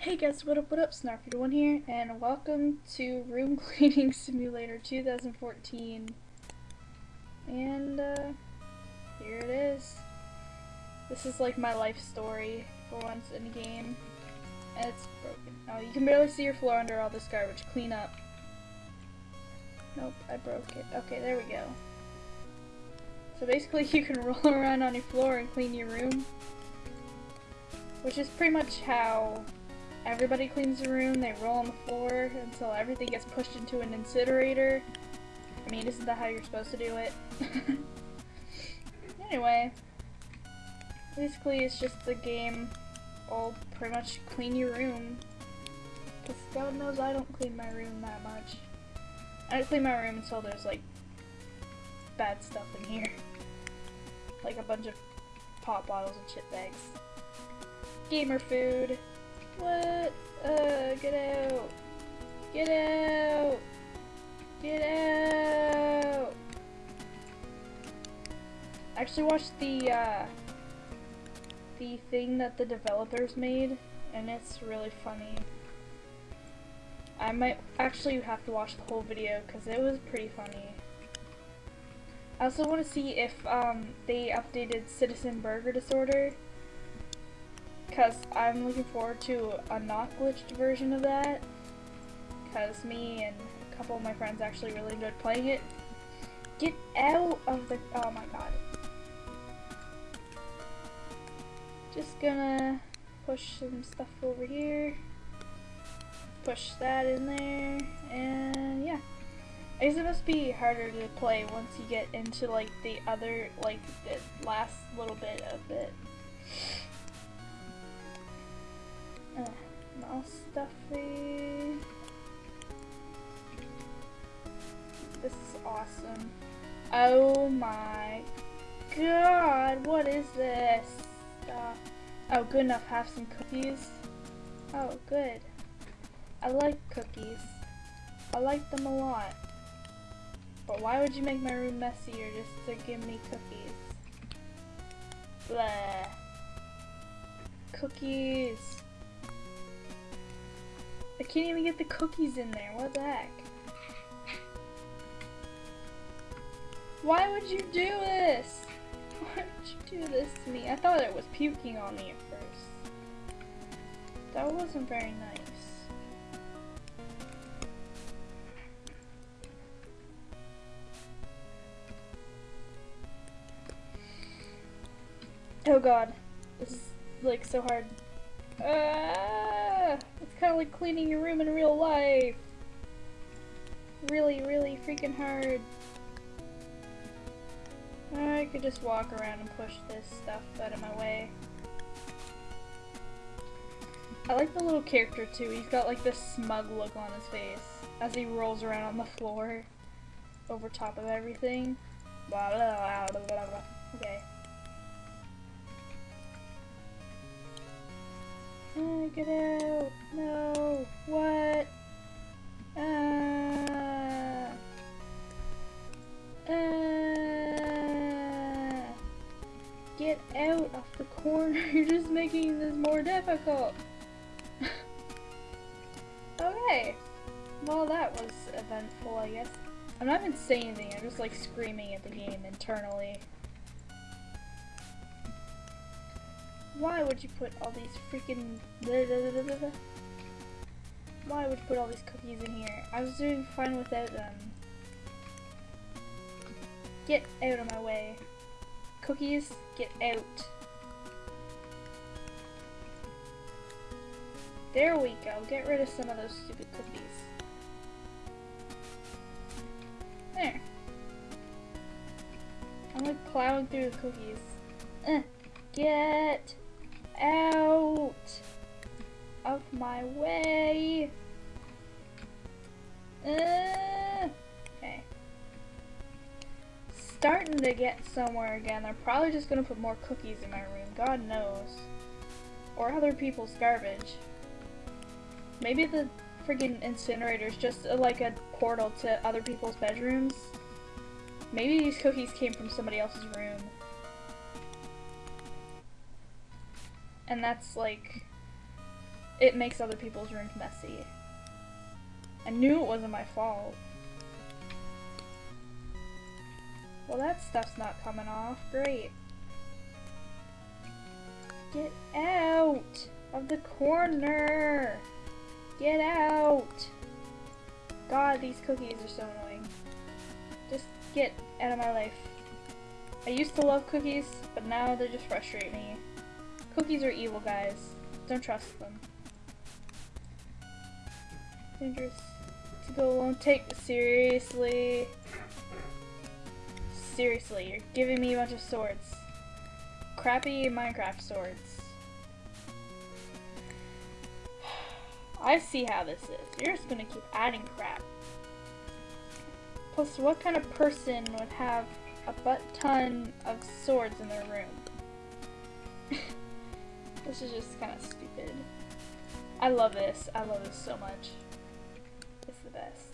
Hey guys, what up, what up, Snarfy1 here, and welcome to Room Cleaning Simulator 2014. And, uh, here it is. This is like my life story for once in a game. And it's broken. Oh, you can barely see your floor under all this garbage. Clean up. Nope, I broke it. Okay, there we go. So basically you can roll around on your floor and clean your room. Which is pretty much how everybody cleans the room. They roll on the floor until everything gets pushed into an incinerator. I mean, isn't that how you're supposed to do it? anyway, basically it's just the game all pretty much clean your room. Because God knows I don't clean my room that much. I don't clean my room until there's like bad stuff in here. Like a bunch of pop bottles and chip bags. Gamer food. What? Uh, get out. Get out. Get out. I actually watched the, uh, the thing that the developers made, and it's really funny. I might actually have to watch the whole video because it was pretty funny. I also want to see if um, they updated Citizen Burger Disorder because I'm looking forward to a not glitched version of that because me and a couple of my friends actually really enjoyed playing it. Get out of the- oh my god. Just gonna push some stuff over here. Push that in there, and yeah. I guess it must be harder to play once you get into like the other, like the last little bit of it. Uh, stuffy. This is awesome. Oh my god, what is this stuff? Oh, good enough, have some cookies. Oh, good. I like cookies. I like them a lot. But why would you make my room messier just to give me cookies? Blah. Cookies. I can't even get the cookies in there. What the heck? Why would you do this? Why would you do this to me? I thought it was puking on me at first. That wasn't very nice. Oh god. This is like so hard. It's kind of like cleaning your room in real life. Really, really freaking hard. I could just walk around and push this stuff out of my way. I like the little character too. He's got like this smug look on his face as he rolls around on the floor over top of everything. Blah, blah, blah, okay. Get out! No! What? Uh, uh, get out of the corner! You're just making this more difficult! okay. Well, that was eventful, I guess. I'm not even saying anything, I'm just like screaming at the game internally. Why would you put all these freaking... Why would you put all these cookies in here? I was doing fine without them. Get out of my way. Cookies, get out. There we go. Get rid of some of those stupid cookies. There. I'm like plowing through the cookies. Uh, get out of my way. Uh, okay. Starting to get somewhere again. They're probably just gonna put more cookies in my room. God knows. Or other people's garbage. Maybe the incinerator is just a, like a portal to other people's bedrooms. Maybe these cookies came from somebody else's room. And that's like it makes other people's rooms messy. I knew it wasn't my fault. Well, that stuff's not coming off. Great. Get out of the corner. Get out. God, these cookies are so annoying. Just get out of my life. I used to love cookies, but now they just frustrate me. Cookies are evil, guys. Don't trust them. Dangerous to go alone. Take seriously. Seriously, you're giving me a bunch of swords. Crappy Minecraft swords. I see how this is. You're just gonna keep adding crap. Plus, what kind of person would have a butt ton of swords in their room? This is just kind of stupid. I love this. I love this so much. It's the best.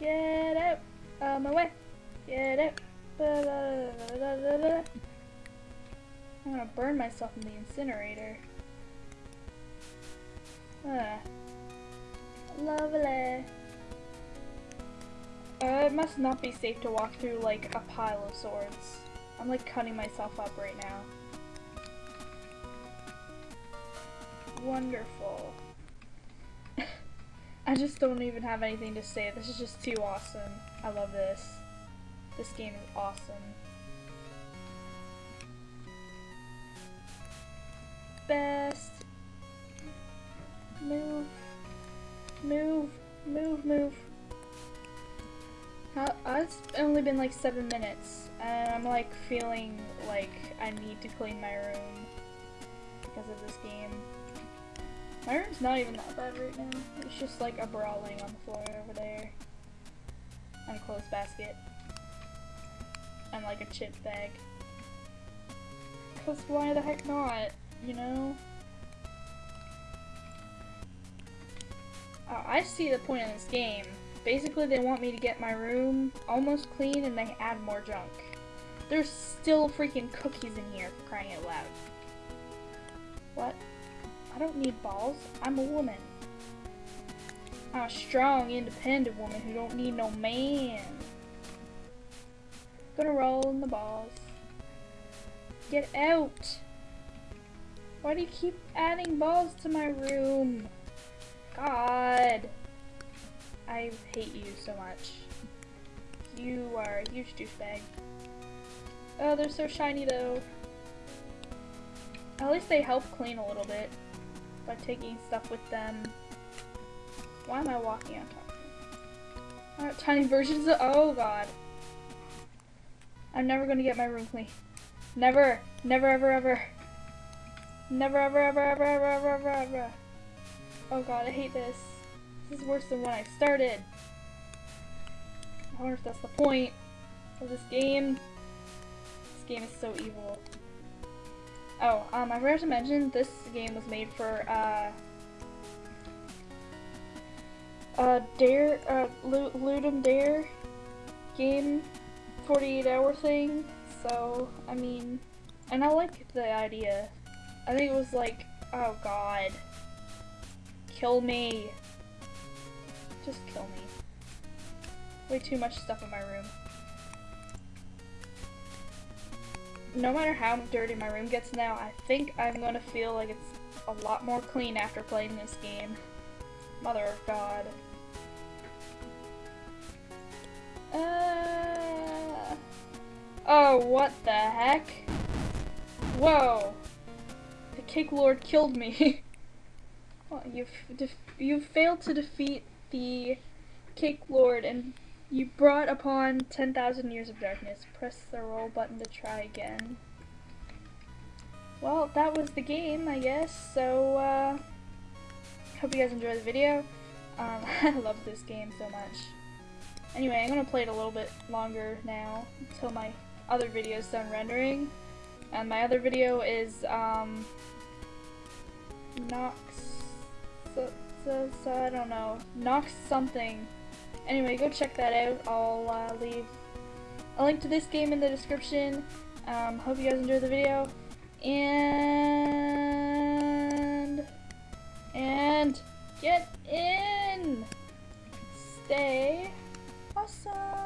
Get out of my way. Get out. I'm gonna burn myself in the incinerator. Ah. Lovely. Uh, it must not be safe to walk through like a pile of swords. I'm like cutting myself up right now. Wonderful. I just don't even have anything to say. This is just too awesome. I love this. This game is awesome. Best. Move. Move. Move, move. How, it's only been like seven minutes, and I'm like feeling like I need to clean my room because of this game. My room's not even that bad right now. It's just like a brawling on the floor over there. And a clothes basket. And like a chip bag. Cause why the heck not, you know? Uh, I see the point in this game. Basically, they want me to get my room almost clean and they add more junk. There's still freaking cookies in here, crying out loud. What? I don't need balls. I'm a woman. I'm a strong, independent woman who don't need no man. Gonna roll in the balls. Get out! Why do you keep adding balls to my room? God! I hate you so much. You are a huge douchebag. Oh, they're so shiny though. At least they help clean a little bit by taking stuff with them. Why am I walking on top of them? tiny versions of- oh god. I'm never gonna get my room clean. Never! Never ever ever! Never ever ever ever ever ever ever ever! Oh god, I hate this. This is worse than when I started. I wonder if that's the point of this game. This game is so evil. Oh, um, I forgot to mention this game was made for, uh, uh, Dare, uh, Ludum Dare game 48 hour thing. So, I mean, and I like the idea. I think it was like, oh god. Kill me. Just kill me. Way too much stuff in my room. no matter how dirty my room gets now, I think I'm gonna feel like it's a lot more clean after playing this game. Mother of God. Uh... Oh, what the heck? Whoa. The Cake Lord killed me. well, you've, you've failed to defeat the Cake Lord and you brought upon 10,000 years of darkness. Press the roll button to try again. Well, that was the game, I guess, so, uh, hope you guys enjoyed the video. Um, I love this game so much. Anyway, I'm gonna play it a little bit longer now, until my other video is done rendering. And my other video is, um, Nox, so I don't know, knock something. Anyway, go check that out. I'll uh, leave a link to this game in the description. Um, hope you guys enjoyed the video. And... And... Get in! Stay awesome!